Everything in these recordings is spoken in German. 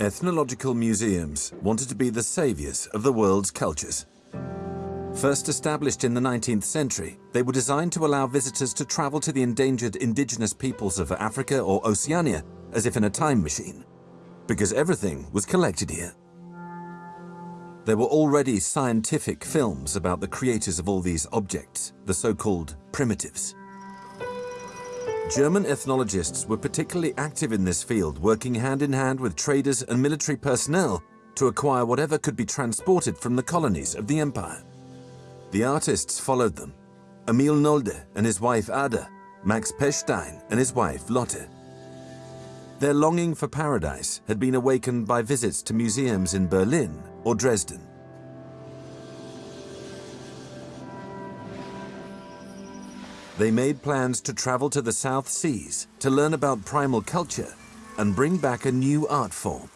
Ethnological museums wanted to be the saviors of the world's cultures. First established in the 19th century, they were designed to allow visitors to travel to the endangered indigenous peoples of Africa or Oceania as if in a time machine, because everything was collected here. There were already scientific films about the creators of all these objects, the so-called primitives. German ethnologists were particularly active in this field, working hand in hand with traders and military personnel to acquire whatever could be transported from the colonies of the empire. The artists followed them. Emil Nolde and his wife Ada, Max Pechstein and his wife Lotte. Their longing for paradise had been awakened by visits to museums in Berlin or Dresden. They made plans to travel to the South Seas to learn about primal culture and bring back a new art form.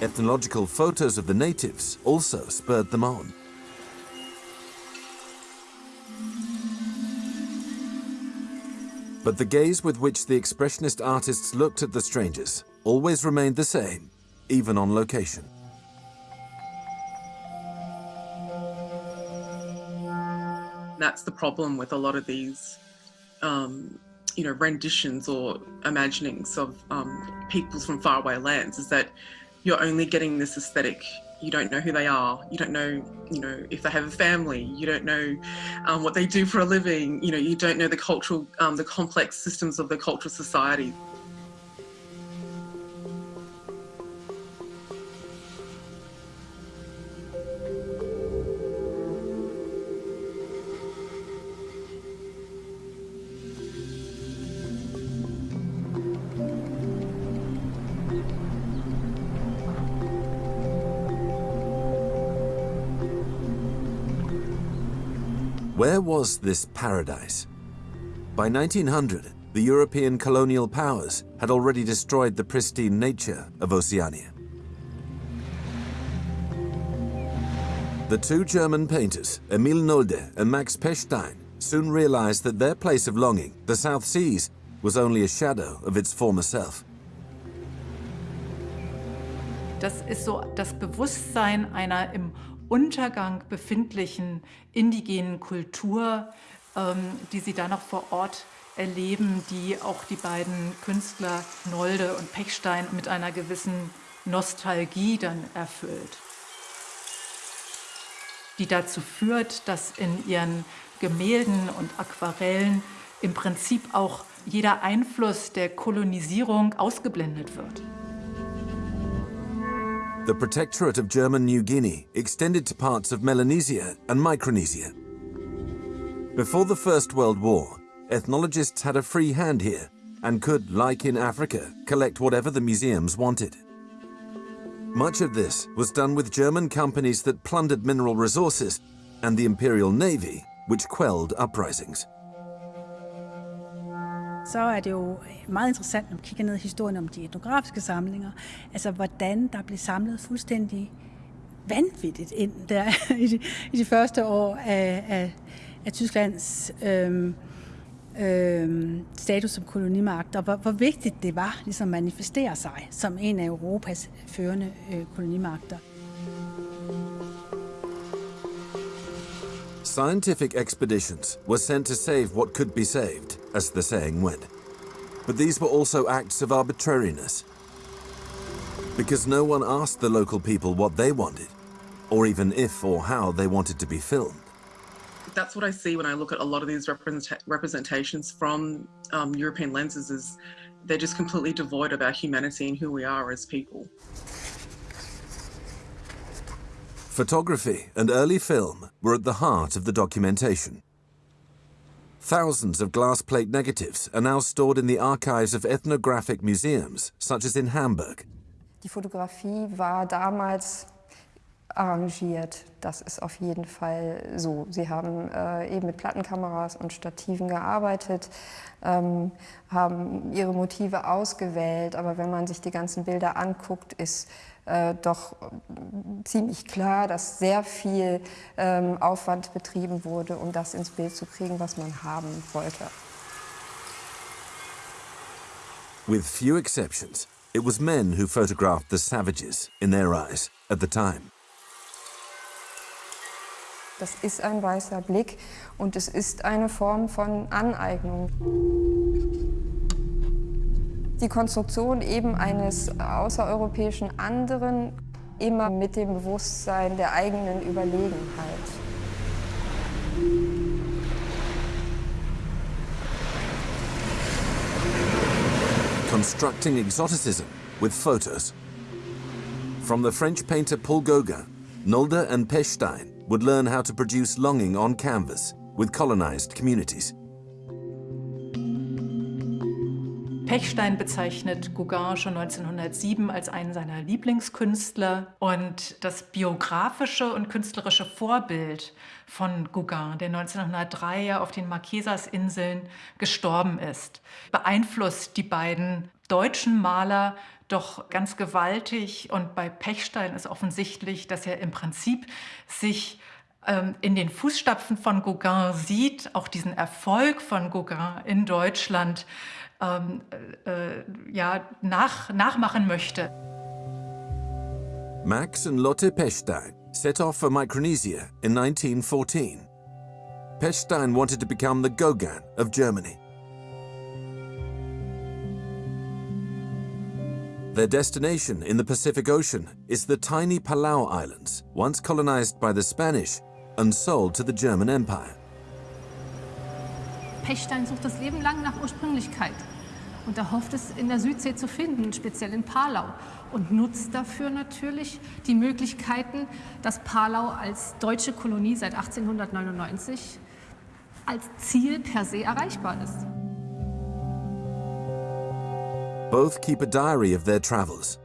Ethnological photos of the natives also spurred them on. But the gaze with which the expressionist artists looked at the strangers always remained the same, even on location. That's the problem with a lot of these, um, you know, renditions or imaginings of um, peoples from faraway lands is that you're only getting this aesthetic. You don't know who they are. You don't know, you know, if they have a family. You don't know um, what they do for a living. You know, you don't know the cultural, um, the complex systems of the cultural society. Was this paradise? By 1900, the European colonial powers had already destroyed the pristine nature of Oceania. The two German painters, Emil Nolde and Max Pechstein, soon realized that their place of longing, the South Seas, was only a shadow of its former self. Das ist so das Bewusstsein einer im Untergang befindlichen indigenen Kultur, ähm, die sie dann noch vor Ort erleben, die auch die beiden Künstler Nolde und Pechstein mit einer gewissen Nostalgie dann erfüllt. Die dazu führt, dass in ihren Gemälden und Aquarellen im Prinzip auch jeder Einfluss der Kolonisierung ausgeblendet wird. The Protectorate of German New Guinea extended to parts of Melanesia and Micronesia. Before the First World War, ethnologists had a free hand here and could, like in Africa, collect whatever the museums wanted. Much of this was done with German companies that plundered mineral resources and the Imperial Navy, which quelled uprisings. Så er det jo øh, meget interessant, når man kigger ned i historien om de etnografiske samlinger, altså hvordan der blev samlet fuldstændig vanvittigt ind der i de, i de første år af, af, af Tysklands øhm, øhm, status som kolonimagt, og hvor, hvor vigtigt det var ligesom at manifestere sig som en af Europas førende øh, kolonimagter. Scientific expeditions were sent to save what could be saved, as the saying went. But these were also acts of arbitrariness. Because no one asked the local people what they wanted, or even if or how they wanted to be filmed. That's what I see when I look at a lot of these represent representations from um, European lenses is they're just completely devoid of our humanity and who we are as people. Photography and early film were at the heart of the documentation. Thousands of glass plate negatives are now stored in the archives of ethnographic museums, such as in Hamburg. Die Fotografie war damals arrangiert. Das ist auf jeden Fall so. Sie haben äh, eben mit Plattenkameras und Stativen gearbeitet, ähm, haben ihre Motive ausgewählt, aber wenn man sich die ganzen Bilder anguckt, ist äh, doch ziemlich klar, dass sehr viel ähm, Aufwand betrieben wurde, um das ins Bild zu kriegen, was man haben wollte. With few exceptions, it was men who photographed the savages, in their eyes, at the time. Das ist ein weißer Blick und es ist eine Form von Aneignung. Die Konstruktion eben eines außereuropäischen anderen, immer mit dem Bewusstsein der eigenen Überlegenheit. Constructing exoticism with photos. From the French painter Paul Gauguin, Nolde and Pechstein would learn how to produce longing on canvas with colonized communities. Pechstein bezeichnet Gauguin schon 1907 als einen seiner Lieblingskünstler. Und das biografische und künstlerische Vorbild von Gauguin, der 1903 ja auf den Marquesas-Inseln gestorben ist, beeinflusst die beiden deutschen Maler doch ganz gewaltig. Und bei Pechstein ist offensichtlich, dass er im Prinzip sich ähm, in den Fußstapfen von Gauguin sieht, auch diesen Erfolg von Gauguin in Deutschland ähm, äh, äh, ja, nach, nachmachen möchte. Max and Lotte Pechstein set off for Micronesia in 1914. Pechstein wanted to become the Gauguin of Germany. Their destination in the Pacific Ocean is the tiny Palau Islands, once colonized by the Spanish and sold to the German Empire. Pechstein sucht das Leben lang nach Ursprünglichkeit und er hofft es in der Südsee zu finden, speziell in Palau und nutzt dafür natürlich die Möglichkeiten, dass Palau als deutsche Kolonie seit 1899 als Ziel per se erreichbar ist. Both keep a diary of their travels.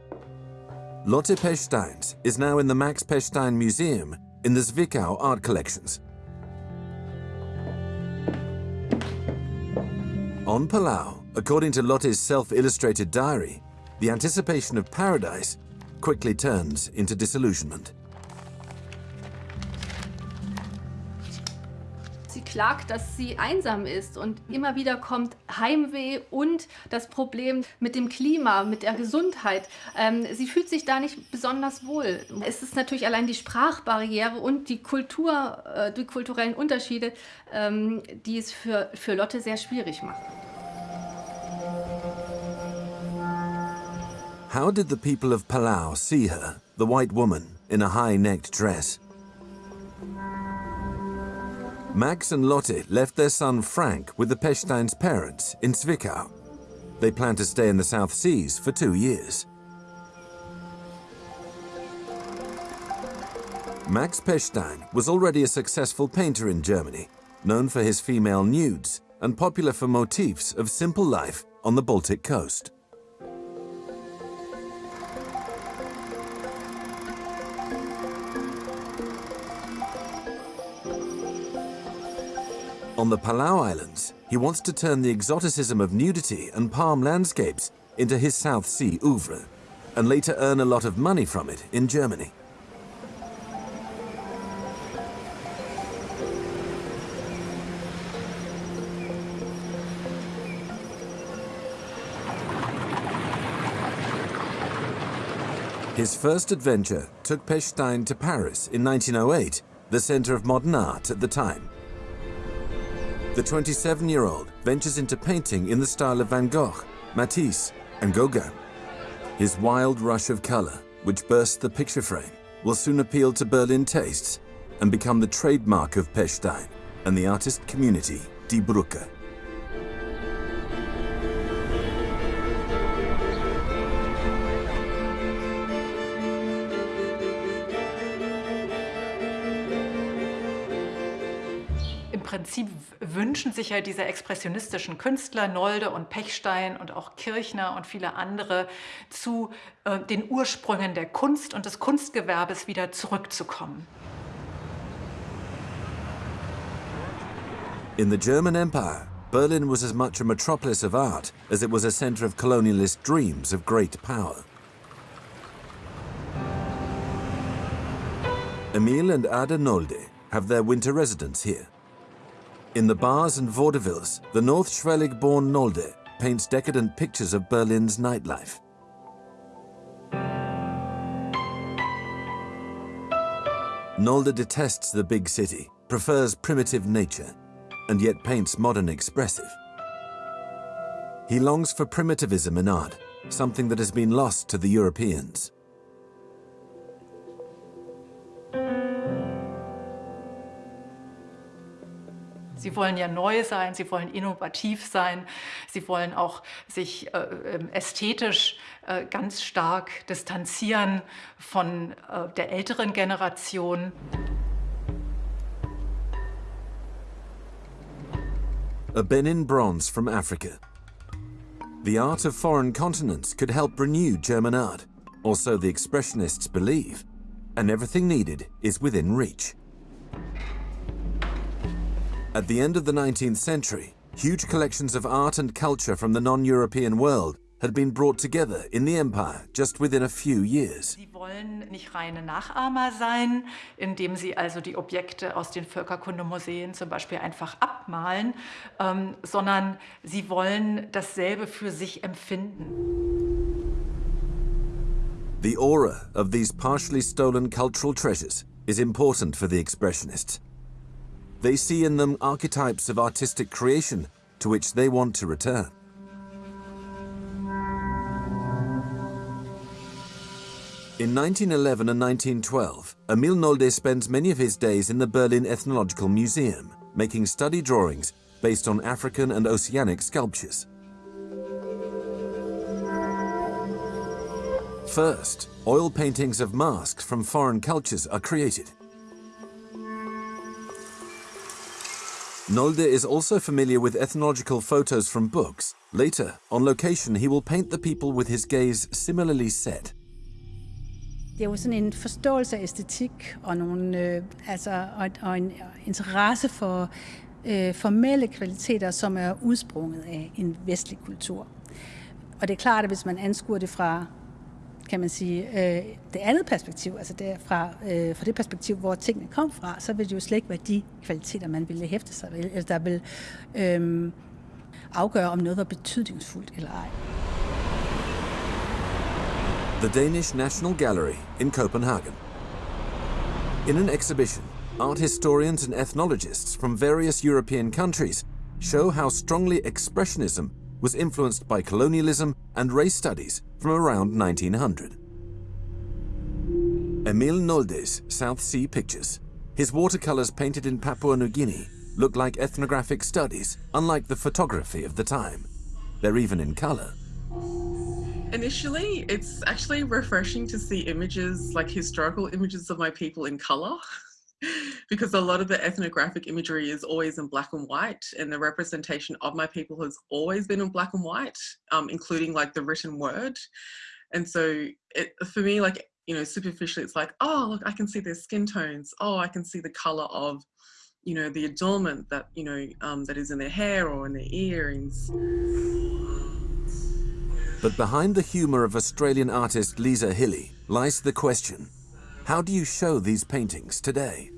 Lotte Pechsteins is now in the Max Pechstein Museum in the Zwickau art collections. On Palau, according to Lotte's self-illustrated diary, the anticipation of paradise quickly turns into disillusionment. Sie klagt, dass sie einsam ist und immer wieder kommt Heimweh und das Problem mit dem Klima, mit der Gesundheit. Ähm, sie fühlt sich da nicht besonders wohl. Es ist natürlich allein die Sprachbarriere und die Kultur, äh, die kulturellen Unterschiede, ähm, die es für, für Lotte sehr schwierig machen. How did the people of Palau see her, the white woman, in a high-necked dress? Max and Lotte left their son Frank with the Pechstein's parents in Zwickau. They plan to stay in the South Seas for two years. Max Pechstein was already a successful painter in Germany, known for his female nudes and popular for motifs of simple life on the Baltic coast. On the Palau Islands, he wants to turn the exoticism of nudity and palm landscapes into his South Sea oeuvre, and later earn a lot of money from it in Germany. His first adventure took Pechstein to Paris in 1908, the center of modern art at the time. The 27-year-old ventures into painting in the style of Van Gogh, Matisse and Gauguin. His wild rush of color, which bursts the picture frame, will soon appeal to Berlin tastes and become the trademark of Pechstein and the artist community Die Brücke. Prinzip wünschen sich ja diese expressionistischen Künstler, Nolde und Pechstein und auch Kirchner und viele andere, zu äh, den Ursprüngen der Kunst und des Kunstgewerbes wieder zurückzukommen. In the German Empire, Berlin was as much a metropolis of art as it was a center of colonialist dreams of great power. Emil and Ada Nolde have their winter residence here. In the bars and vaudevilles, the North Schleswig-born Nolde paints decadent pictures of Berlin's nightlife. Nolde detests the big city, prefers primitive nature, and yet paints modern expressive. He longs for primitivism in art, something that has been lost to the Europeans. Sie wollen ja neu sein, sie wollen innovativ sein, sie wollen auch sich äh, ähm, ästhetisch äh, ganz stark distanzieren von äh, der älteren Generation. A Benin bronze from Africa. The art of foreign continents could help renew German art, or so the Expressionists believe, and everything needed is within reach. At the end of the 19th century, huge collections of art and culture from the non-European world had been brought together in the empire just within a few years. Sie wollen nicht reine Nachahmer sein, indem sie also die Objekte aus den Völkerkundemuseen zum Beispiel einfach abmalen, ähm, sondern sie wollen dasselbe für sich empfinden. The aura of these partially stolen cultural treasures is important for the Expressionists. They see in them archetypes of artistic creation to which they want to return. In 1911 and 1912, Emil Nolde spends many of his days in the Berlin Ethnological Museum, making study drawings based on African and Oceanic sculptures. First, oil paintings of masks from foreign cultures are created. Nolde is also familiar with ethnological photos from books. Later, on location, he will paint the people with his gaze similarly set. Det er jo sådan en forståelse af æstetik og, nogle, øh, altså, og, og en interesse for øh, formelle kvaliteter, som er udsprunget af en vestlig kultur. Og det er klart, at hvis man anskuer det fra kan man sige, øh, det andet perspektiv, altså det fra, øh, fra det perspektiv, hvor tingene kom fra, så vil det jo slet ikke være de kvaliteter, man ville hæfte sig ved, eller der vil øh, afgøre, om noget var betydningsfuldt eller ej. The Danish National Gallery in Copenhagen. In an exhibition, art historians and ethnologists from various European countries show how strongly Expressionism was influenced by colonialism and race studies from around 1900. Emil Nolde's South Sea pictures, his watercolors painted in Papua New Guinea, look like ethnographic studies, unlike the photography of the time. They're even in color. Initially, it's actually refreshing to see images, like historical images of my people in color. because a lot of the ethnographic imagery is always in black and white and the representation of my people has always been in black and white um, including like the written word. And so it for me like you know superficially it's like oh look i can see their skin tones. Oh i can see the color of you know the adornment that you know um, that is in their hair or in their earrings. But behind the humor of australian artist lisa hilly lies the question how do you show these paintings today?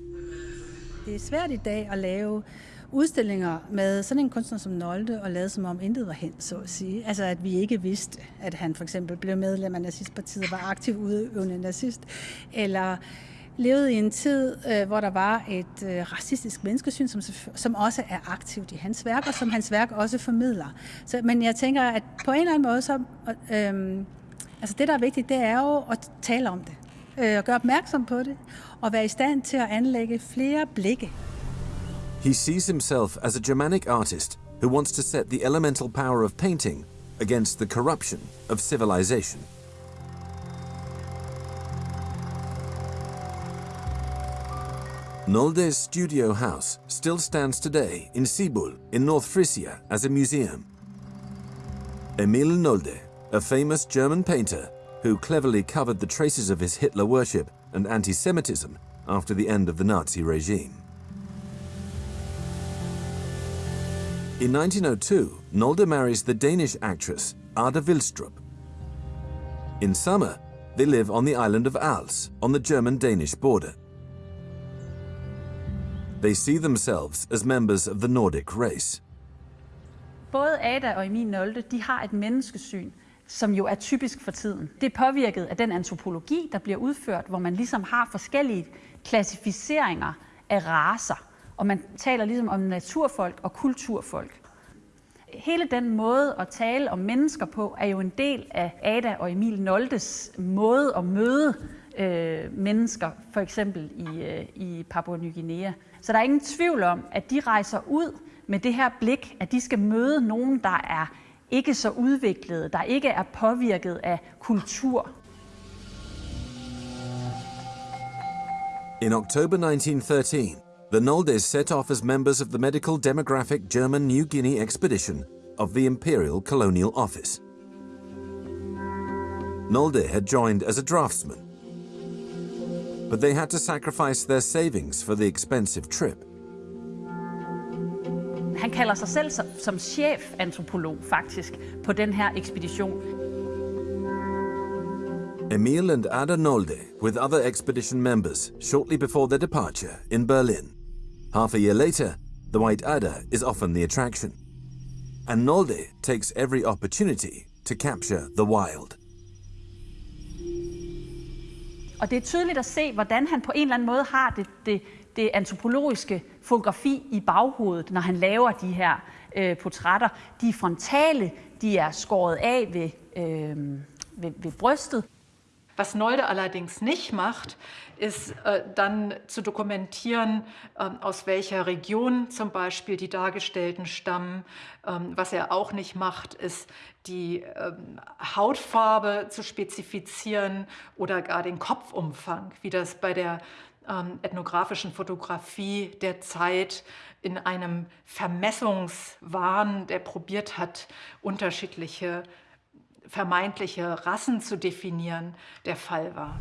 Det er svært i dag at lave udstillinger med sådan en kunstner som Nolde og lade som om intet var hen, så at sige. Altså at vi ikke vidste, at han for eksempel blev medlem af nazistpartiet og var aktiv udøvende nazist, eller levede i en tid, øh, hvor der var et øh, racistisk menneskesyn, som, som også er aktivt i hans værk, og som hans værk også formidler. Så, men jeg tænker, at på en eller anden måde, så, øh, altså det der er vigtigt, det er jo at tale om det Øh, og gøre opmærksom på det, og være i stand til at anlægge flere blikke. He sees himself as a Germanic artist who wants to set the elemental power of painting against the corruption of civilization. Nolde's studio house still stands today in Sibul in North Frisia as a museum. Emil Nolde, a famous German painter, who cleverly covered the traces of his Hitler worship and anti-Semitism after the end of the Nazi regime. In 1902, Nolde marries the Danish actress Ada Vilstrup. In summer, they live on the island of Als, on the German-Danish border. They see themselves as members of the Nordic race. Både Ada og Emil Nolde, de har et menneskesyn, som jo er typisk for tiden. Det er påvirket af den antropologi, der bliver udført, hvor man ligesom har forskellige klassificeringer af raser. Og man taler ligesom om naturfolk og kulturfolk. Hele den måde at tale om mennesker på, er jo en del af Ada og Emil Noldes måde at møde øh, mennesker, for eksempel i, øh, i Papua Ny Guinea. Så der er ingen tvivl om, at de rejser ud med det her blik, at de skal møde nogen, der er ikke så udviklede, der ikke er påvirket af kultur. In October 1913, the Noldes set off as members of the medical demographic German New Guinea expedition of the Imperial Colonial Office. Nolde had joined as a draftsman, but they had to sacrifice their savings for the expensive trip. Han kalder sig selv som, som chefantropolog faktisk på den her ekspedition. Emil and Ada Nolde, with other expedition members, shortly before their departure in Berlin. Half a year later, the White Adder is often the attraction. And Nolde takes every opportunity to capture the wild. Og det er tydeligt at se, hvordan han på en eller anden måde har det, det, det antropologiske fotografi i baghovedet, når han laver de her øh, portrætter. De er frontale, de er skåret af ved, øh, ved, ved brystet. Was Nolde allerdings nicht macht, ist äh, dann zu dokumentieren, äh, aus welcher Region zum Beispiel die Dargestellten stammen. Ähm, was er auch nicht macht, ist die ähm, Hautfarbe zu spezifizieren oder gar den Kopfumfang, wie das bei der ähm, ethnografischen Fotografie der Zeit in einem Vermessungswahn, der probiert hat, unterschiedliche vermeintliche Rassen zu definieren, der Fall war.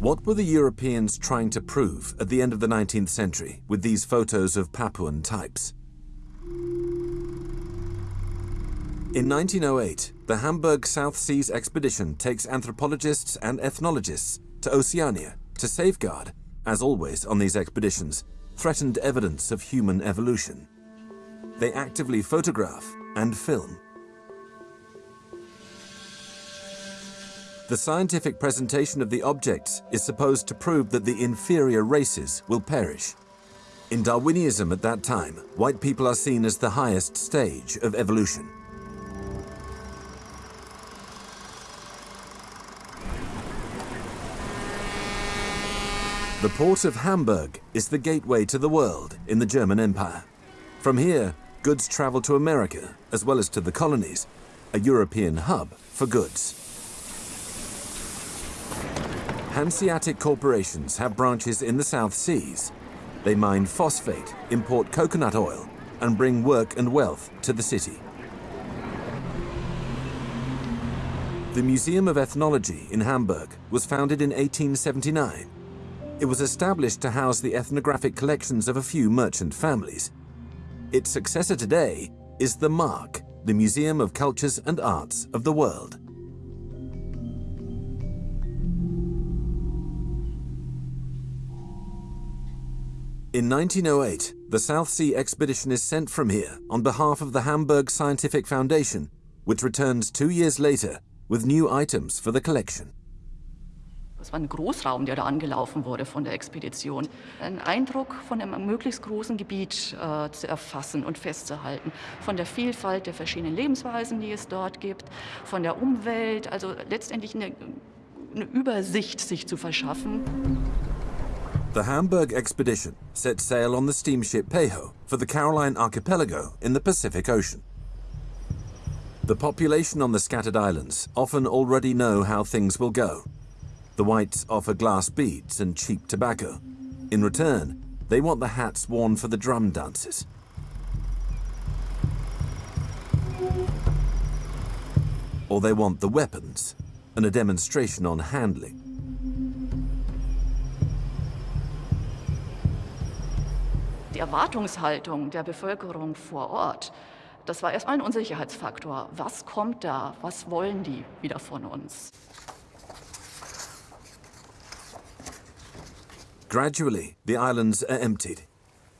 What were the Europeans trying to prove at the end of the 19th century with these photos of Papuan types? In 1908, the Hamburg South Seas expedition takes anthropologists and ethnologists to Oceania to safeguard, as always on these expeditions, threatened evidence of human evolution. They actively photograph and film. The scientific presentation of the objects is supposed to prove that the inferior races will perish. In Darwinism at that time, white people are seen as the highest stage of evolution. The port of Hamburg is the gateway to the world in the German Empire. From here, goods travel to America, as well as to the colonies, a European hub for goods. Hanseatic corporations have branches in the South Seas. They mine phosphate, import coconut oil, and bring work and wealth to the city. The Museum of Ethnology in Hamburg was founded in 1879. It was established to house the ethnographic collections of a few merchant families. Its successor today is the MARC, the Museum of Cultures and Arts of the World. In 1908, the South Sea Expedition is sent from here on behalf of the Hamburg Scientific Foundation, which returns two years later with new items for the collection. Es war ein Großraum, der da angelaufen wurde von der Expedition. Ein Eindruck von einem möglichst großen Gebiet äh, zu erfassen und festzuhalten. Von der Vielfalt der verschiedenen Lebensweisen, die es dort gibt, von der Umwelt, also letztendlich eine, eine Übersicht sich zu verschaffen. The Hamburg expedition set sail on the steamship Pejo for the Caroline Archipelago in the Pacific Ocean. The population on the scattered islands often already know how things will go. The whites offer glass beads and cheap tobacco. In return, they want the hats worn for the drum dances. Or they want the weapons and a demonstration on handling. Die Erwartungshaltung der Bevölkerung vor Ort, das war erstmal ein Unsicherheitsfaktor. Was kommt da? Was wollen die wieder von uns? Gradually, the islands are emptied.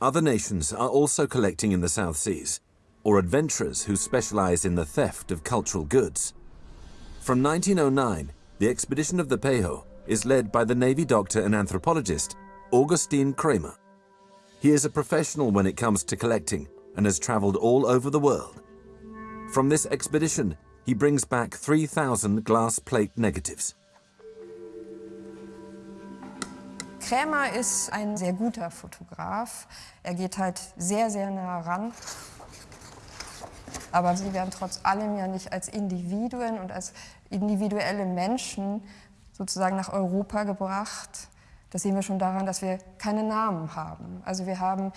Other nations are also collecting in the South Seas, or adventurers who specialize in the theft of cultural goods. From 1909, the expedition of the Pejo is led by the Navy doctor and anthropologist Augustine Kramer. He is a professional when it comes to collecting and has traveled all over the world. From this expedition, he brings back 3,000 glass plate negatives. Krämer ist ein sehr guter Fotograf. Er geht halt sehr, sehr nah ran. Aber sie werden trotz allem ja nicht als Individuen und als individuelle Menschen sozusagen nach Europa gebracht. Das sehen wir schon daran, dass wir keine Namen haben. Also wir haben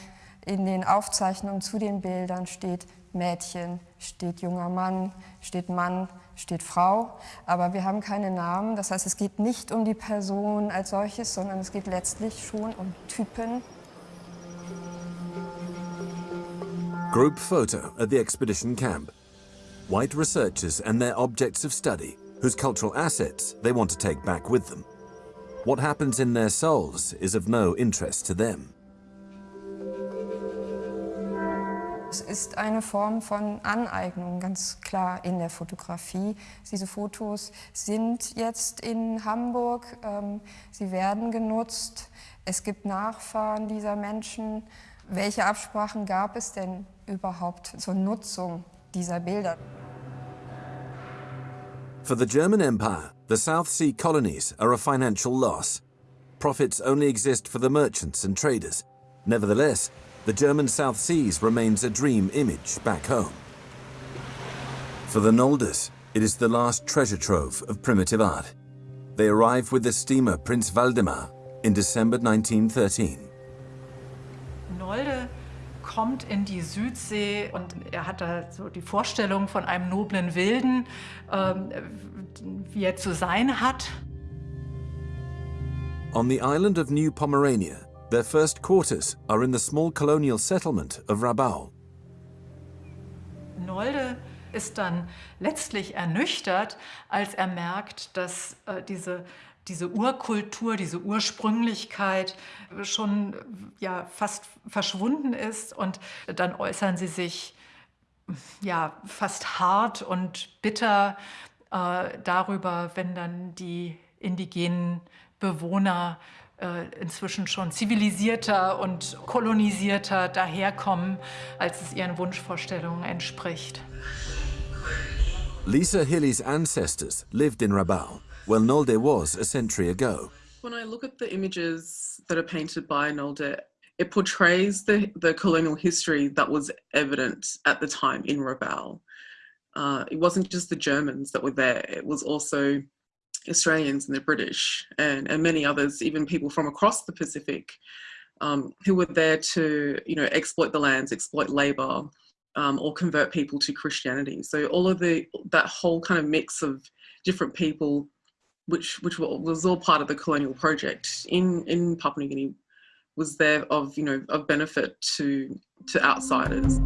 in den Aufzeichnungen zu den Bildern steht Mädchen, steht junger Mann, steht Mann, steht Frau, aber wir haben keine Namen. Das heißt, es geht nicht um die Person als solches, sondern es geht letztlich schon um Typen. Group photo at the expedition camp. White researchers and their objects of study, whose cultural assets they want to take back with them. What happens in their souls is of no interest to them. Es ist eine Form von Aneignung, ganz klar in der Fotografie. Diese Fotos sind jetzt in Hamburg, ähm, sie werden genutzt. Es gibt Nachfahren dieser Menschen. Welche Absprachen gab es denn überhaupt zur Nutzung dieser Bilder? For the German Empire, the South Sea colonies are a financial loss. Profits only exist for the merchants and traders. Nevertheless, the German South Seas remains a dream image back home. For the Nolders, it is the last treasure trove of primitive art. They arrive with the steamer Prince Valdemar in December 1913. Nolde kommt in die Südsee und er hat da so die Vorstellung von einem noblen Wilden, ähm, wie er zu sein hat. On the island of New Pomerania, their first quarters are in the small colonial settlement of Rabaul. Nolde ist dann letztlich ernüchtert, als er merkt, dass äh, diese, diese Urkultur, diese Ursprünglichkeit schon ja, fast verschwunden ist. Und dann äußern sie sich ja, fast hart und bitter äh, darüber, wenn dann die indigenen Bewohner inzwischen schon zivilisierter und kolonisierter daherkommen, als es ihren Wunschvorstellungen entspricht. Lisa Hilly's ancestors lived in Rabaul, where Nolde was a century ago. When I look at the images that are painted by Nolde, it portrays the, the colonial history that was evident at the time in Rabaul. Uh, it wasn't just the Germans that were there, it was also Australians and the British and, and many others, even people from across the Pacific, um, who were there to, you know, exploit the lands, exploit labour, um, or convert people to Christianity. So all of the that whole kind of mix of different people, which which was all part of the colonial project in in Papua New Guinea, was there of you know of benefit to to outsiders.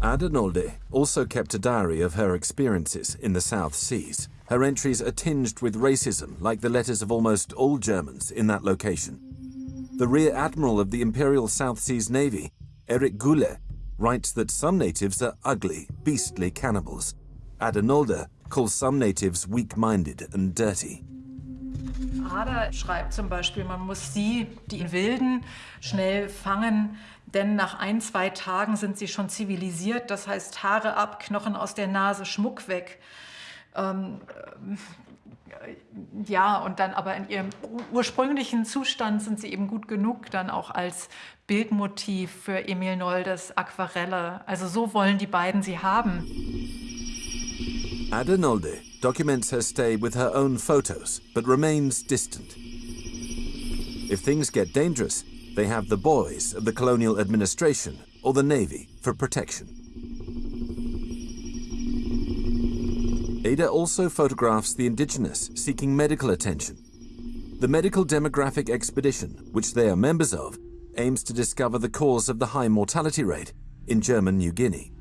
Ada Nolde also kept a diary of her experiences in the South Seas. Her entries are tinged with racism, like the letters of almost all Germans in that location. The Rear Admiral of the Imperial South Seas Navy, Eric Goulet, writes that some natives are ugly, beastly cannibals. Ada Nolde calls some natives weak-minded and dirty. Ada schreibt zum Beispiel, man muss sie, die Wilden, schnell fangen, denn nach ein, zwei Tagen sind sie schon zivilisiert. Das heißt, Haare ab, Knochen aus der Nase, Schmuck weg. Ähm, äh, ja, und dann aber in ihrem ursprünglichen Zustand sind sie eben gut genug, dann auch als Bildmotiv für Emil Noldes Aquarelle. Also so wollen die beiden sie haben. Ada Nolde documents her stay with her own photos, but remains distant. If things get dangerous, they have the boys of the colonial administration or the navy for protection. Ada also photographs the indigenous seeking medical attention. The Medical Demographic Expedition, which they are members of, aims to discover the cause of the high mortality rate in German New Guinea.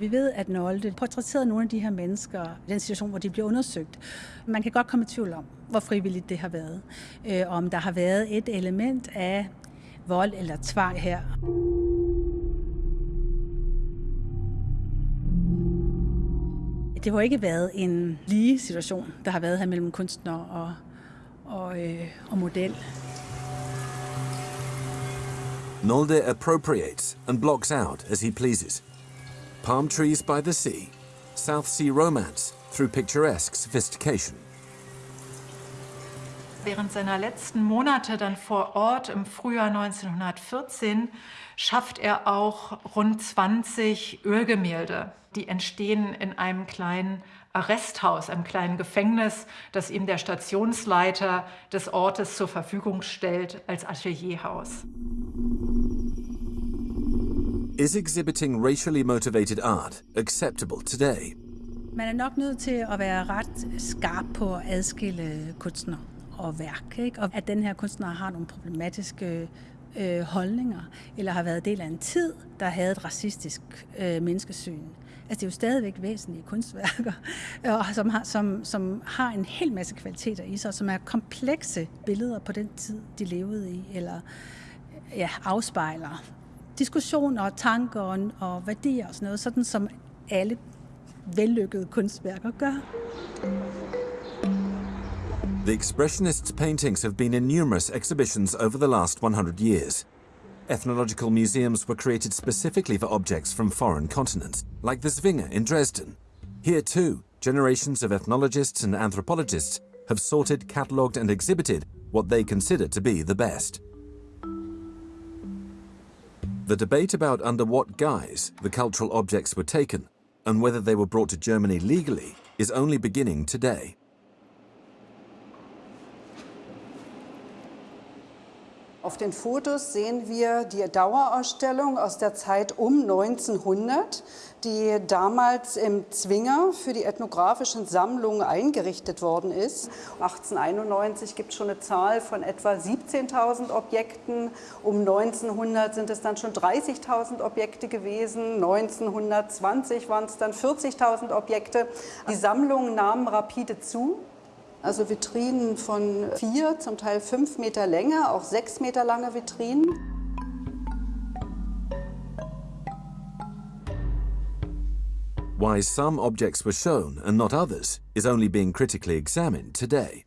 Vi ved, at Nolde portrætterede nogle af de her mennesker i den situation, hvor de bliver undersøgt. Man kan godt komme i tvivl om, hvor frivilligt det har været. Øh, om der har været et element af vold eller tvang her. Det har ikke været en lige situation, der har været her mellem kunstner og, og, øh, og model. Nolde appropriates and blocks out as he pleases. Palm trees by the sea, South Sea romance through picturesque sophistication. Während seiner letzten Monate dann vor Ort im Frühjahr 1914 schafft er auch rund 20 Ölgemälde. Die entstehen in einem kleinen Arresthaus, einem kleinen Gefängnis, das ihm der Stationsleiter des Ortes zur Verfügung stellt als Atelierhaus. Is exhibiting racially motivated art acceptable today? Man er nok nødt til at være ret skarp på at adskille kunstner og værk, ikke? og at den her kunstner har nogle problematiske øh, holdninger, eller har været del af en tid, der havde et racistisk øh, menneskesyn. Altså det er jo stadigvæk væsentlige kunstværker, og som har, som, som har en hel masse kvaliteter i sig, som er komplekse billeder på den tid, de levede i, eller ja, afspejler diskussioner og tanker og, og værdier og sådan noget, sådan som alle vellykkede kunstværker gør. The Expressionists' paintings have been in numerous exhibitions over the last 100 years. Ethnological museums were created specifically for objects from foreign continents, like the Zwinger in Dresden. Here too, generations of ethnologists and anthropologists have sorted, catalogued and exhibited what they consider to be the best. The debate about under what guise the cultural objects were taken and whether they were brought to Germany legally is only beginning today. Auf den Fotos sehen wir die Dauerausstellung aus der Zeit um 1900, die damals im Zwinger für die ethnografischen Sammlungen eingerichtet worden ist. 1891 gibt es schon eine Zahl von etwa 17.000 Objekten. Um 1900 sind es dann schon 30.000 Objekte gewesen. 1920 waren es dann 40.000 Objekte. Die Sammlungen nahmen rapide zu. Also Vitrinen von vier, zum Teil fünf Meter Länge, auch sechs Meter lange Vitrinen. Why some objects were shown and not others is only being critically examined today.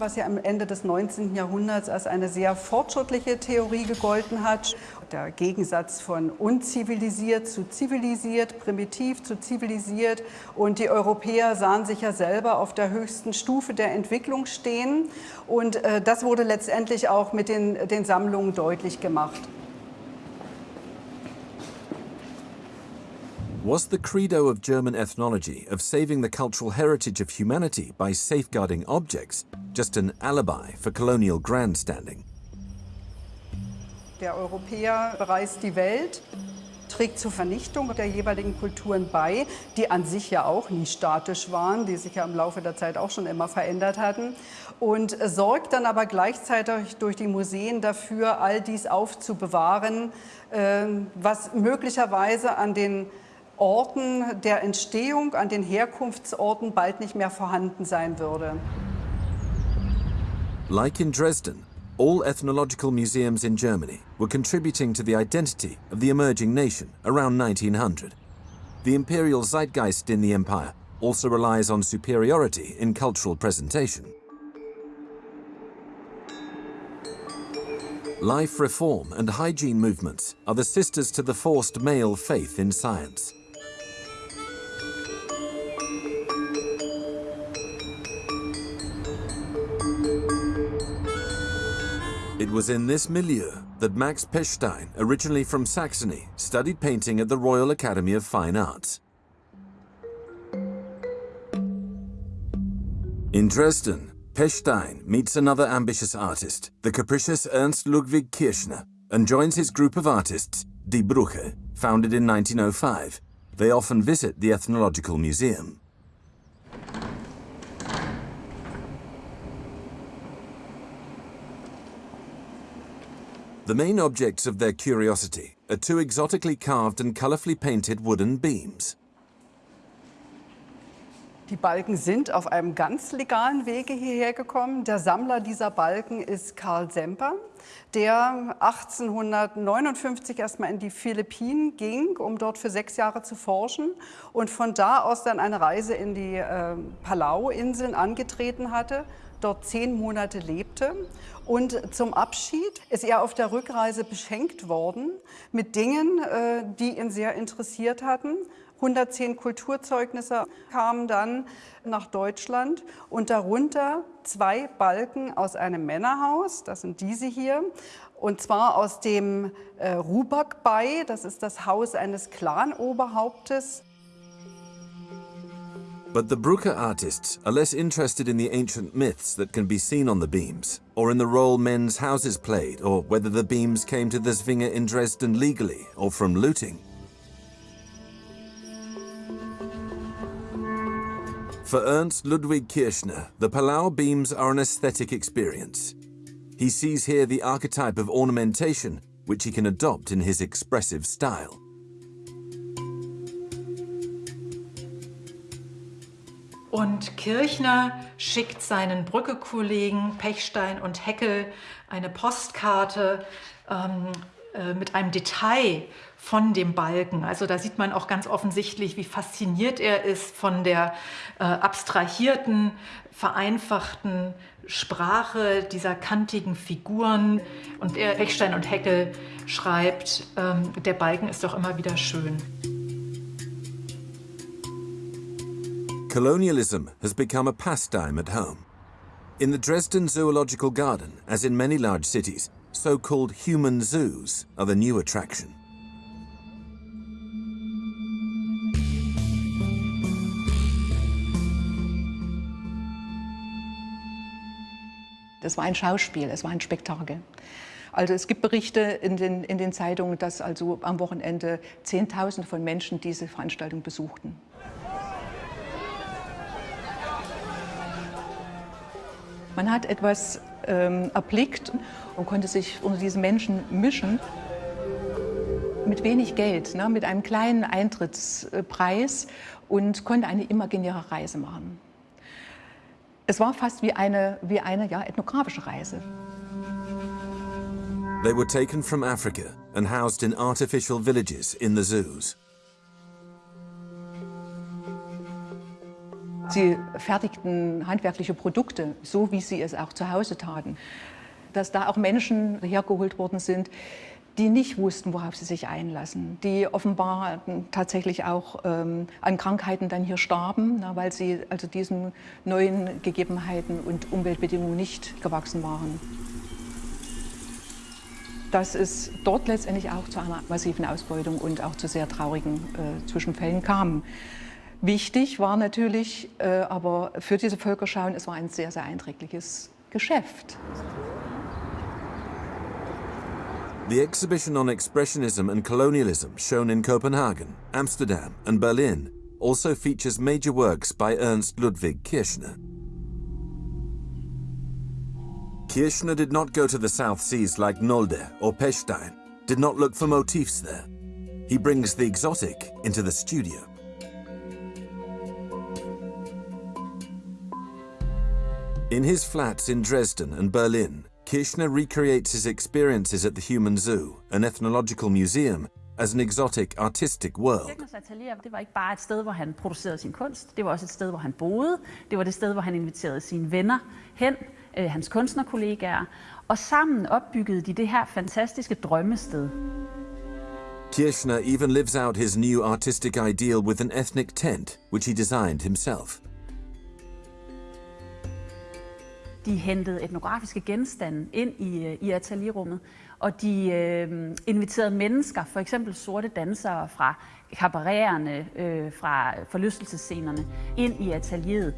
was ja am Ende des 19. Jahrhunderts als eine sehr fortschrittliche Theorie gegolten hat. Der Gegensatz von unzivilisiert zu zivilisiert, primitiv zu zivilisiert. Und die Europäer sahen sich ja selber auf der höchsten Stufe der Entwicklung stehen. Und äh, das wurde letztendlich auch mit den, den Sammlungen deutlich gemacht. Was the credo of German ethnology of saving the cultural heritage of humanity by safeguarding objects just an alibi for colonial grandstanding? Der Europäer bereist die Welt, trägt zur Vernichtung der jeweiligen Kulturen bei, die an sich ja auch nie statisch waren, die sich ja im Laufe der Zeit auch schon immer verändert hatten und sorgt dann aber gleichzeitig durch die Museen dafür, all dies aufzubewahren, ähm, was möglicherweise an den Orten der Entstehung, an den Herkunftsorten bald nicht mehr vorhanden sein würde. Like in Dresden, all ethnological museums in Germany were contributing to the identity of the emerging nation around 1900. The imperial zeitgeist in the empire also relies on superiority in cultural presentation. Life reform and hygiene movements are the sisters to the forced male faith in science. It was in this milieu that Max Pechstein, originally from Saxony, studied painting at the Royal Academy of Fine Arts. In Dresden, Pechstein meets another ambitious artist, the capricious Ernst Ludwig Kirchner, and joins his group of artists, Die Brücke, founded in 1905. They often visit the Ethnological Museum. The main objects of their curiosity are two exotically carved and colorfully painted wooden beams. Die Balken sind auf einem ganz legalen Wege hierher gekommen. Der Sammler dieser Balken ist Karl Semper, der 1859 erstmal in die Philippinen ging, um dort für sechs Jahre zu forschen und von da aus dann eine Reise in die äh, Palau-Inseln angetreten hatte, dort zehn Monate lebte und zum Abschied ist er auf der Rückreise beschenkt worden mit Dingen, äh, die ihn sehr interessiert hatten. 110 Kulturzeugnisse kamen dann nach Deutschland und darunter zwei Balken aus einem Männerhaus, das sind diese hier, und zwar aus dem äh, Rubak-Bei, das ist das Haus eines Clanoberhauptes. But the Brucker artists are less interested in the ancient myths that can be seen on the beams, or in the role men's houses played, or whether the beams came to the Zwinger in Dresden legally or from looting. For Ernst Ludwig Kirchner, the Palau beams are an aesthetic experience. He sees here the archetype of ornamentation, which he can adopt in his expressive style. Und Kirchner schickt seinen Brücke-Kollegen Pechstein und Heckel eine Postkarte ähm, äh, mit einem Detail von dem Balken. Also da sieht man auch ganz offensichtlich, wie fasziniert er ist von der äh, abstrahierten, vereinfachten Sprache dieser kantigen Figuren. Und er, Pechstein und Heckel schreibt, ähm, der Balken ist doch immer wieder schön. Colonialism has become a pastime at home. In the Dresden Zoological Garden, as in many large cities, so-called human zoos are the new attraction. Das war ein Schauspiel, es war ein Spektakel. Also es gibt Berichte in den, in den Zeitungen, dass also am Wochenende Zehntausende von Menschen diese Veranstaltung besuchten. Man hat etwas ähm, erblickt und konnte sich unter diesen Menschen mischen. Mit wenig Geld, ne, mit einem kleinen Eintrittspreis und konnte eine imaginäre Reise machen. Es war fast wie eine, wie eine ja, ethnografische Reise. They were taken from Africa and housed in artificial villages in the zoos. Sie fertigten handwerkliche Produkte, so wie sie es auch zu Hause taten. Dass da auch Menschen hergeholt worden sind, die nicht wussten, worauf sie sich einlassen, die offenbar tatsächlich auch ähm, an Krankheiten dann hier starben, na, weil sie also diesen neuen Gegebenheiten und Umweltbedingungen nicht gewachsen waren. Dass es dort letztendlich auch zu einer massiven Ausbeutung und auch zu sehr traurigen äh, Zwischenfällen kam. Wichtig war natürlich äh, aber für diese Völkerschauen, es war ein sehr, sehr einträgliches Geschäft. The exhibition on expressionism and colonialism shown in Copenhagen, Amsterdam and Berlin also features major works by Ernst Ludwig Kirchner. Kirchner did not go to the South Seas like Nolde or Pechstein, did not look for motifs there. He brings the exotic into the studio. In his flats in Dresden and Berlin, Kirchner recreates his experiences at the Human Zoo, an ethnological museum, as an exotic artistic world. Kirchners atelier, det var ikke bare et sted, hvor han producerede sin kunst. Det var også et sted, hvor han boede. Det var det sted, hvor han inviterede sine venner hen, øh, hans kunstnerkollegaer. Og sammen opbyggede de det her fantastiske drømmested. Kirchner even lives out his new artistic ideal with an ethnic tent, which he designed himself. De hentede etnografiske genstande ind i, øh, i atelierrummet, og de øh, inviterede mennesker, for eksempel sorte dansere fra kabaretterne, øh, fra forlystelsescenerne, ind i atelieret.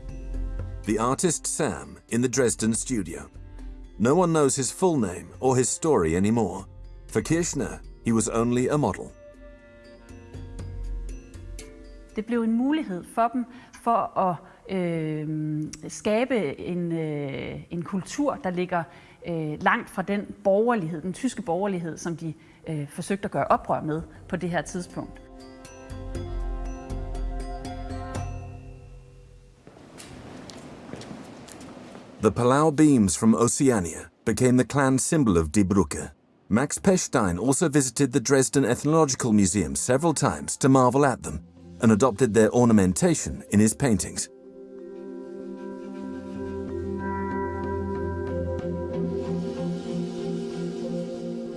The artist Sam in the Dresden studio. No one knows his full name or his story anymore. For Kirchner, he was only a model. Det blev en mulighed for dem for at øh, skabe en, øh, en kultur, der ligger øh, langt fra den borgerlighed, den tyske borgerlighed, som de øh, forsøgte at gøre oprør med på det her tidspunkt. The Palau beams from Oceania became the clan symbol of Die Brücke. Max Pechstein also visited the Dresden Ethnological Museum several times to marvel at them and adopted their ornamentation in his paintings.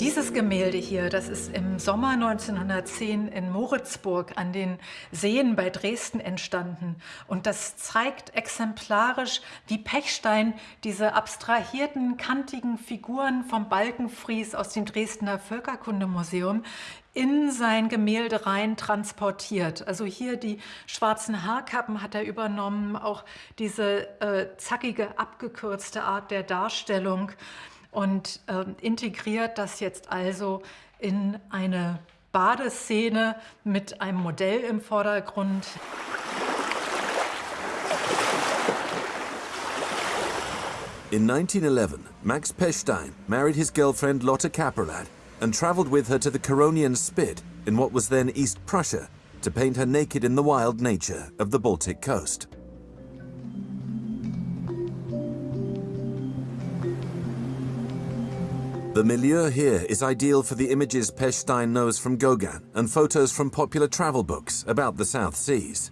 Dieses Gemälde hier, das ist im Sommer 1910 in Moritzburg an den Seen bei Dresden entstanden. Und das zeigt exemplarisch, wie Pechstein diese abstrahierten, kantigen Figuren vom Balkenfries aus dem Dresdner Völkerkundemuseum in sein Gemälde rein transportiert. Also hier die schwarzen Haarkappen hat er übernommen, auch diese äh, zackige, abgekürzte Art der Darstellung und äh, integriert das jetzt also in eine Badeszene mit einem Modell im Vordergrund. In 1911, Max Pechstein married his girlfriend Lotte Kaperlad and travelled with her to the Curonian Spit in what was then East Prussia to paint her naked in the wild nature of the Baltic coast. The milieu here is ideal for the images Pechstein knows from Gauguin and photos from popular travel books about the South Seas.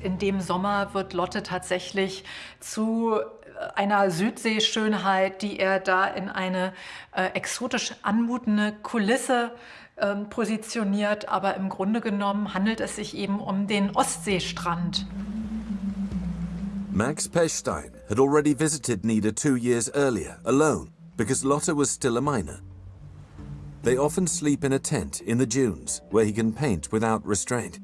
In dem Sommer wird Lotte tatsächlich zu einer Südseeschönheit, die er da in eine äh, exotisch anmutende Kulisse positioniert, aber im Grunde genommen handelt es sich eben um den Ostseestrand. Max Pechstein had already visited Nida two years earlier, alone, because Lotte was still a minor. They often sleep in a tent in the dunes, where he can paint without restraint.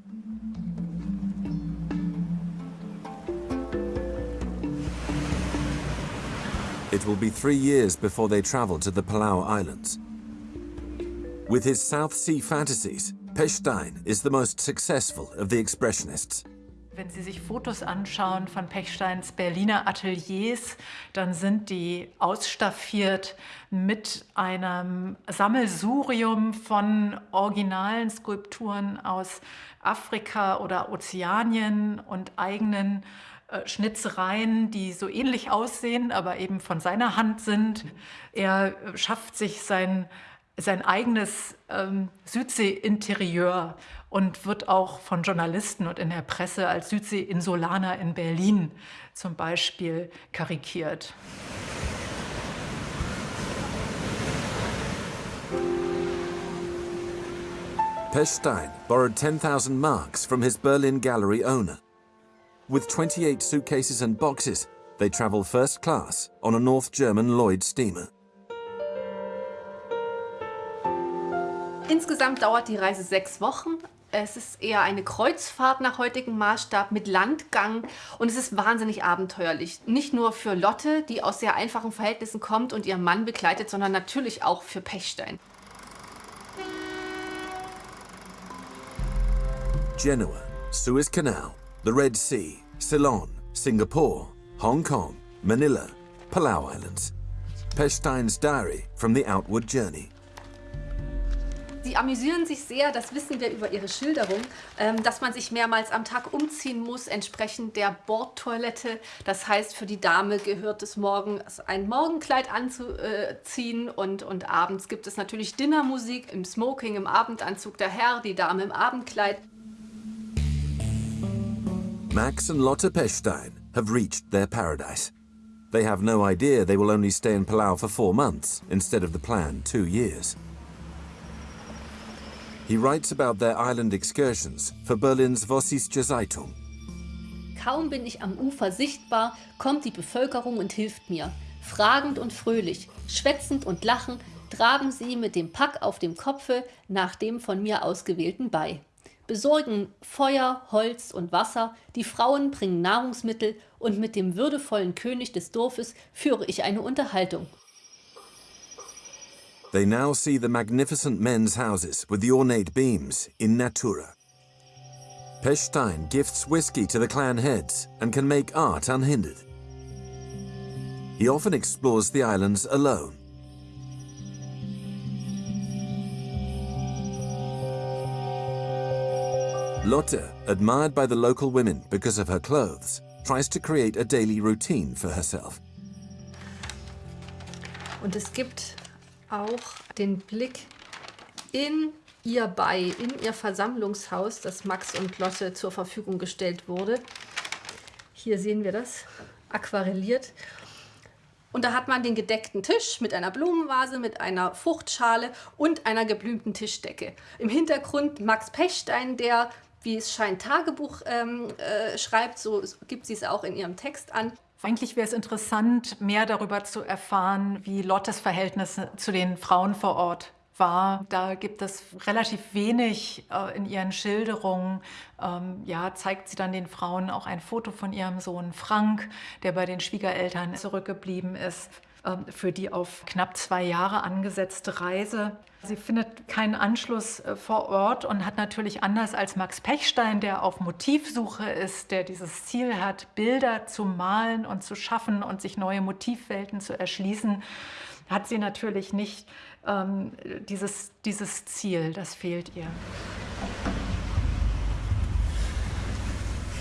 It will be three years before they travel to the Palau Islands. With his South Sea fantasies, Pechstein is the most successful of the Expressionists. Wenn Sie sich Fotos anschauen von Pechsteins Berliner Ateliers, dann sind die ausstaffiert mit einem Sammelsurium von originalen Skulpturen aus Afrika oder Ozeanien und eigenen äh, Schnitzereien, die so ähnlich aussehen, aber eben von seiner Hand sind. Er schafft sich sein sein eigenes ähm, Südsee-Interieur und wird auch von Journalisten und in der Presse als Südsee-Insulaner in Berlin zum Beispiel karikiert. Pechstein borrowed 10,000 marks from his Berlin gallery owner. With 28 suitcases and boxes, they travel first class on a North German Lloyd steamer. Insgesamt dauert die Reise sechs Wochen. Es ist eher eine Kreuzfahrt nach heutigem Maßstab mit Landgang und es ist wahnsinnig abenteuerlich. Nicht nur für Lotte, die aus sehr einfachen Verhältnissen kommt und ihren Mann begleitet, sondern natürlich auch für Pechstein. Genoa, Suez Canal, the Red Sea, Ceylon, Singapore, Hong Kong, Manila, Palau Islands. Pechstein's diary from the outward journey. Sie amüsieren sich sehr, das wissen wir über ihre Schilderung, ähm, dass man sich mehrmals am Tag umziehen muss, entsprechend der Bordtoilette. Das heißt, für die Dame gehört es morgens ein Morgenkleid anzuziehen und, und abends gibt es natürlich Dinnermusik im Smoking, im Abendanzug der Herr, die Dame im Abendkleid. Max and Lotte Pechstein have reached their paradise. They have no idea they will only stay in Palau for four months instead of the planned two years. He writes about their island excursions for Berlin's Vossische Zeitung. Kaum bin ich am Ufer sichtbar, kommt die Bevölkerung und hilft mir. Fragend und fröhlich, schwätzend und lachend traben sie mit dem Pack auf dem Kopfe nach dem von mir ausgewählten bei. Besorgen Feuer, Holz und Wasser, die Frauen bringen Nahrungsmittel und mit dem würdevollen König des Dorfes führe ich eine Unterhaltung. They now see the magnificent men's houses with the ornate beams in Natura. Pechstein gifts whiskey to the clan heads and can make art unhindered. He often explores the islands alone. Lotte, admired by the local women because of her clothes, tries to create a daily routine for herself. Auch den Blick in ihr Bei, in ihr Versammlungshaus, das Max und Lotte zur Verfügung gestellt wurde. Hier sehen wir das aquarelliert. Und da hat man den gedeckten Tisch mit einer Blumenvase, mit einer Fruchtschale und einer geblümten Tischdecke. Im Hintergrund Max Pechstein, der, wie es scheint, Tagebuch ähm, äh, schreibt, so gibt sie es auch in ihrem Text an. Eigentlich wäre es interessant, mehr darüber zu erfahren, wie Lottes Verhältnis zu den Frauen vor Ort war. Da gibt es relativ wenig äh, in ihren Schilderungen. Ähm, ja, zeigt sie dann den Frauen auch ein Foto von ihrem Sohn Frank, der bei den Schwiegereltern zurückgeblieben ist für die auf knapp zwei Jahre angesetzte Reise. Sie findet keinen Anschluss äh, vor Ort und hat natürlich anders als Max Pechstein, der auf Motivsuche ist, der dieses Ziel hat, Bilder zu malen und zu schaffen und sich neue Motivwelten zu erschließen, hat sie natürlich nicht ähm, dieses, dieses Ziel, das fehlt ihr.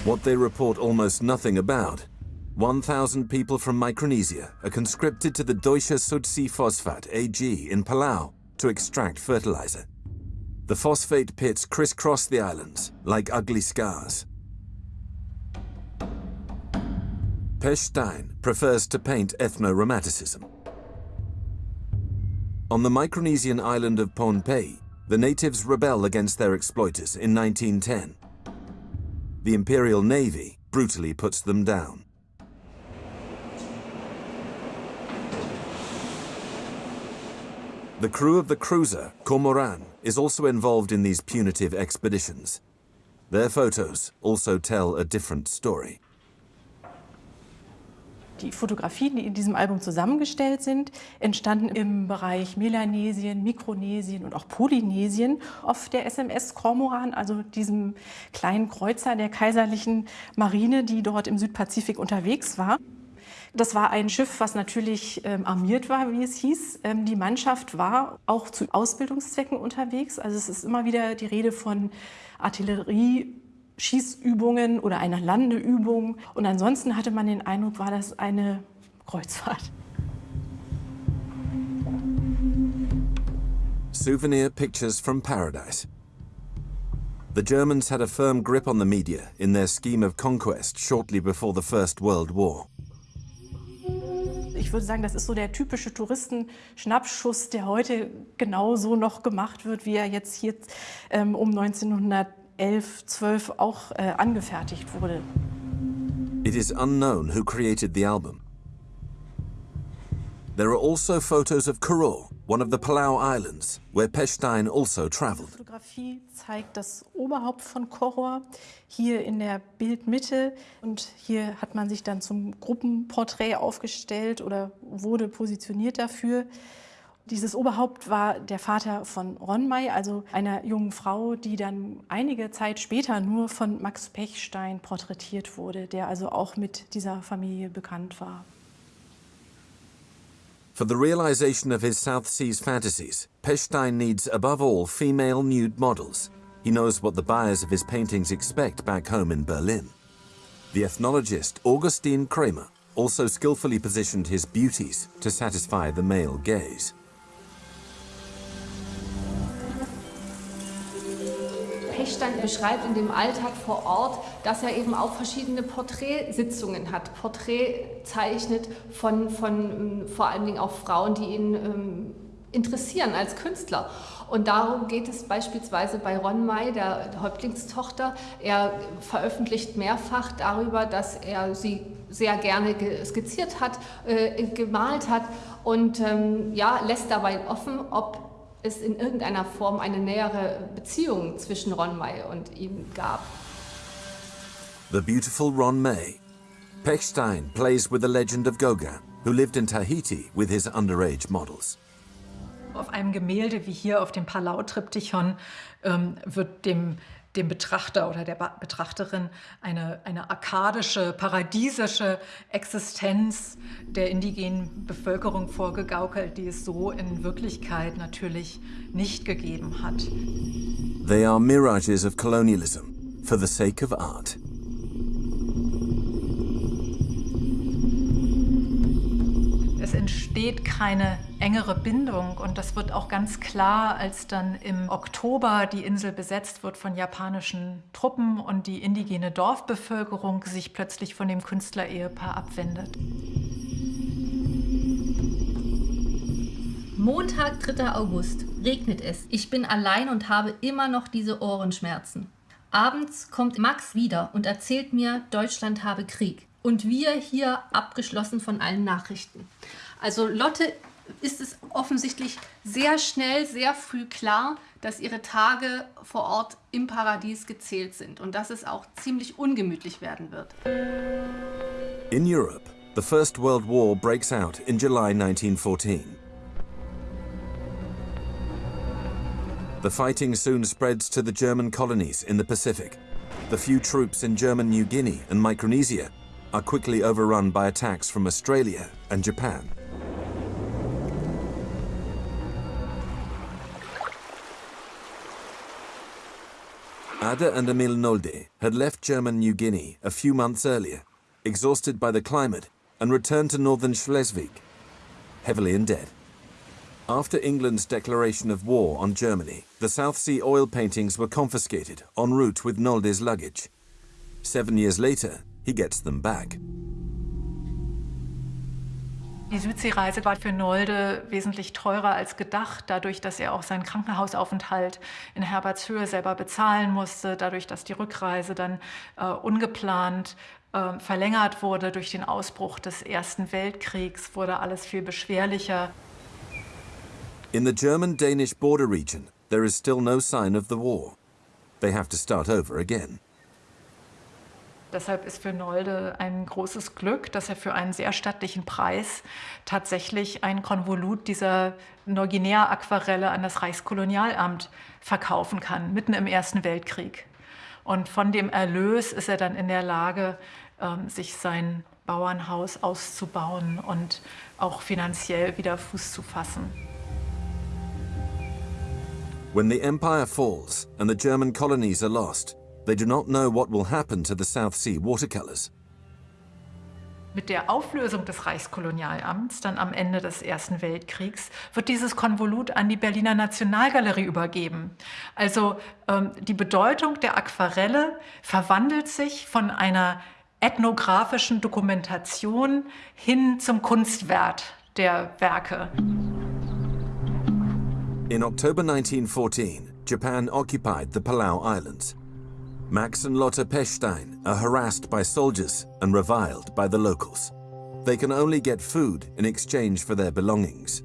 What they report almost nothing about. 1,000 people from Micronesia are conscripted to the Deutsche Sudsi Phosphat AG in Palau to extract fertilizer. The phosphate pits crisscross the islands like ugly scars. Pechstein prefers to paint ethno-romanticism. On the Micronesian island of Pohnpei, the natives rebel against their exploiters in 1910. The Imperial Navy brutally puts them down. The crew of the cruiser, Cormoran, is also involved in these punitive expeditions. Their photos also tell a different story. Die Fotografien, die in diesem Album zusammengestellt sind, entstanden im Bereich Melanesien, Mikronesien und auch Polynesien auf der SMS Cormoran, also diesem kleinen Kreuzer der kaiserlichen Marine, die dort im Südpazifik unterwegs war. Das war ein Schiff, was natürlich ähm, armiert war, wie es hieß. Ähm, die Mannschaft war auch zu Ausbildungszwecken unterwegs. Also es ist immer wieder die Rede von Artillerie, Schießübungen oder einer Landeübung. Und ansonsten hatte man den Eindruck, war das eine Kreuzfahrt. Souvenir pictures from paradise. The Germans had a firm grip on the media in their scheme of conquest shortly before the First World War. Ich würde sagen, das ist so der typische Touristenschnappschuss, der heute genauso noch gemacht wird, wie er jetzt hier ähm, um 1900 11, 12 auch äh, angefertigt wurde. It is unknown who created the album. There are also photos of Koror, one of the Palau Islands, where Pechstein also traveled. Die Fotografie zeigt das Oberhaupt von Koror hier in der Bildmitte und hier hat man sich dann zum Gruppenporträt aufgestellt oder wurde positioniert dafür. Dieses Oberhaupt war der Vater von Ronmay, also einer jungen Frau, die dann einige Zeit später nur von Max Pechstein porträtiert wurde, der also auch mit dieser Familie bekannt war. For the realization of his South Seas fantasies, Pechstein needs above all female nude models. He knows what the buyers of his paintings expect back home in Berlin. The ethnologist Augustine Kramer also skillfully positioned his beauties to satisfy the male gaze. Pechstein beschreibt in dem Alltag vor Ort, dass er eben auch verschiedene Porträtsitzungen hat, Porträt zeichnet von, von ähm, vor allen Dingen auch Frauen, die ihn ähm, interessieren als Künstler. Und darum geht es beispielsweise bei Ron May, der Häuptlingstochter. Er veröffentlicht mehrfach darüber, dass er sie sehr gerne skizziert hat, äh, gemalt hat und ähm, ja, lässt dabei offen, ob es in irgendeiner Form eine nähere Beziehung zwischen Ron May und ihm gab. The beautiful Ron May. Pechstein plays with the legend of Gauguin, who lived in Tahiti with his underage models. Auf einem Gemälde wie hier auf dem Palau-Triptychon ähm, wird dem dem Betrachter oder der Betrachterin eine, eine arkadische, paradiesische Existenz der indigenen Bevölkerung vorgegaukelt, die es so in Wirklichkeit natürlich nicht gegeben hat. They are mirages of colonialism for the sake of art. Entsteht keine engere Bindung und das wird auch ganz klar, als dann im Oktober die Insel besetzt wird von japanischen Truppen und die indigene Dorfbevölkerung sich plötzlich von dem Künstlerehepaar abwendet. Montag, 3. August, regnet es. Ich bin allein und habe immer noch diese Ohrenschmerzen. Abends kommt Max wieder und erzählt mir, Deutschland habe Krieg und wir hier abgeschlossen von allen Nachrichten. Also Lotte ist es offensichtlich sehr schnell, sehr früh klar, dass ihre Tage vor Ort im Paradies gezählt sind und dass es auch ziemlich ungemütlich werden wird. In Europe, the First World War breaks out in July 1914. The fighting soon spreads to the German colonies in the Pacific. The few troops in German New Guinea and Micronesia are quickly overrun by attacks from Australia and Japan. Ada and Emil Nolde had left German New Guinea a few months earlier, exhausted by the climate, and returned to northern Schleswig, heavily in debt. After England's declaration of war on Germany, the South Sea oil paintings were confiscated en route with Nolde's luggage. Seven years later, he gets them back. Die Südseereise war für Nolde wesentlich teurer als gedacht, dadurch, dass er auch seinen Krankenhausaufenthalt in Herbertshöhe selber bezahlen musste, dadurch, dass die Rückreise dann äh, ungeplant äh, verlängert wurde durch den Ausbruch des Ersten Weltkriegs, wurde alles viel beschwerlicher. In the German-Danish border region, there is still no sign of the war. They have to start over again. Deshalb ist für Nolde ein großes Glück, dass er für einen sehr stattlichen Preis tatsächlich ein Konvolut dieser Neuguinea-Aquarelle an das Reichskolonialamt verkaufen kann, mitten im Ersten Weltkrieg. Und von dem Erlös ist er dann in der Lage, ähm, sich sein Bauernhaus auszubauen und auch finanziell wieder Fuß zu fassen. When the empire falls and the German colonies are lost, They do not know what will happen to the South Sea watercolors. Mit der Auflösung des Reichskolonialamts dann am Ende des Ersten Weltkriegs wird dieses Konvolut an die Berliner Nationalgalerie übergeben. Also ähm, die Bedeutung der Aquarelle verwandelt sich von einer ethnografischen Dokumentation hin zum Kunstwert der Werke. In October 1914, Japan occupied the Palau Islands. Max and Lotte Pechstein are harassed by soldiers and reviled by the locals. They can only get food in exchange for their belongings.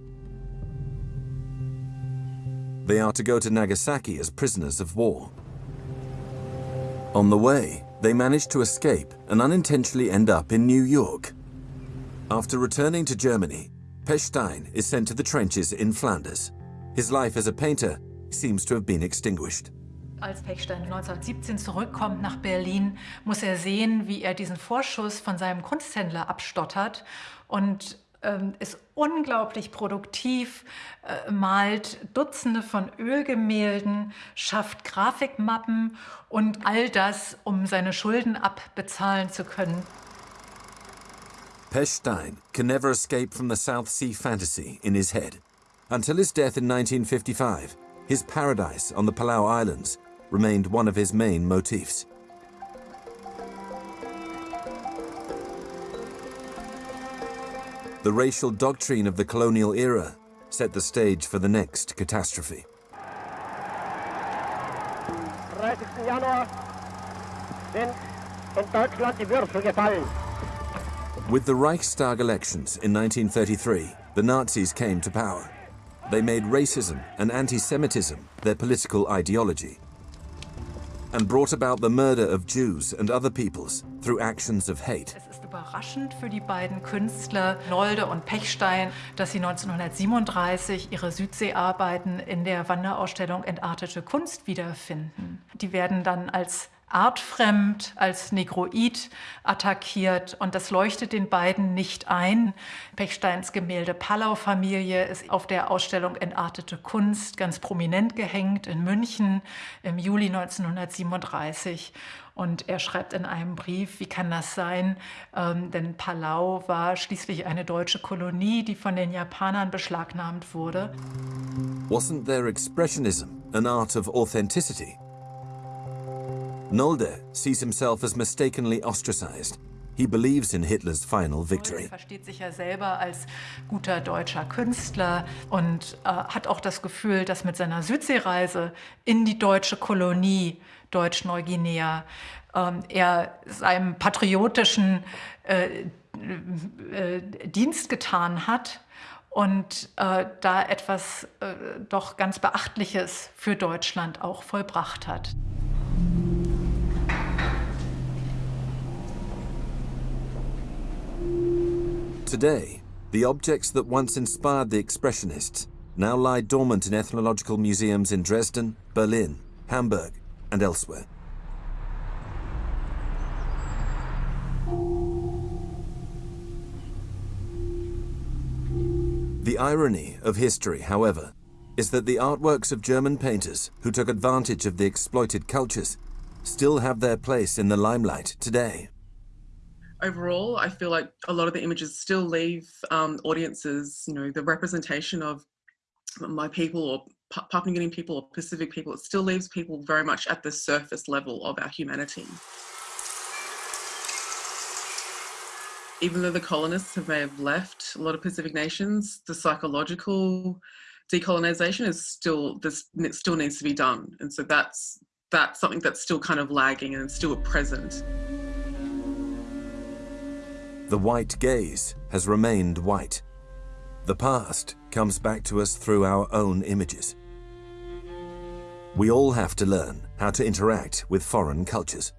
They are to go to Nagasaki as prisoners of war. On the way, they manage to escape and unintentionally end up in New York. After returning to Germany, Pechstein is sent to the trenches in Flanders. His life as a painter seems to have been extinguished. Als Pechstein 1917 zurückkommt nach Berlin, muss er sehen, wie er diesen Vorschuss von seinem Kunsthändler abstottert und ähm, ist unglaublich produktiv, äh, malt Dutzende von Ölgemälden, schafft Grafikmappen und all das, um seine Schulden abbezahlen zu können. Pechstein can never escape from the South Sea fantasy in his head. Until his death in 1955, his paradise on the Palau Islands remained one of his main motifs. The racial doctrine of the colonial era set the stage for the next catastrophe. With the Reichstag elections in 1933, the Nazis came to power. They made racism and anti-Semitism their political ideology and brought about the murder of Jews and other peoples through actions of hate. überraschend für die beiden Künstler Nolde und Pechstein, dass sie 1937 ihre Südseearbeiten in der Wanderausstellung Entartete Kunst wiederfinden. Die werden dann als artfremd, als Negroid attackiert und das leuchtet den beiden nicht ein. Pechsteins Gemälde Pallau-Familie ist auf der Ausstellung Entartete Kunst ganz prominent gehängt in München im Juli 1937 und er schreibt in einem Brief, wie kann das sein? Ähm, denn Palau war schließlich eine deutsche Kolonie, die von den Japanern beschlagnahmt wurde. Wasn't their expressionism an art of authenticity? Nolde sees himself as mistakenly ostracized. He believes in Hitler's final victory. Er versteht sich ja selber als guter deutscher Künstler und äh, hat auch das Gefühl, dass mit seiner Südseereise in die deutsche Kolonie Deutsch-Neuguinea ähm, er seinem patriotischen äh, äh, Dienst getan hat und äh, da etwas äh, doch ganz Beachtliches für Deutschland auch vollbracht hat. Today, the objects that once inspired the Expressionists now lie dormant in ethnological museums in Dresden, Berlin, Hamburg and elsewhere. The irony of history, however, is that the artworks of German painters who took advantage of the exploited cultures still have their place in the limelight today overall, I feel like a lot of the images still leave um, audiences, you know, the representation of my people or Papua New Guinean people or Pacific people, it still leaves people very much at the surface level of our humanity. Even though the colonists have may have left a lot of Pacific nations, the psychological decolonization is still this still needs to be done, and so that's that's something that's still kind of lagging and still present. The white gaze has remained white. The past comes back to us through our own images. We all have to learn how to interact with foreign cultures.